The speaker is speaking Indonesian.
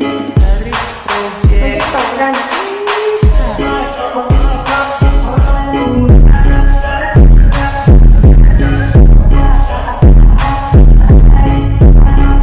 dari proyek program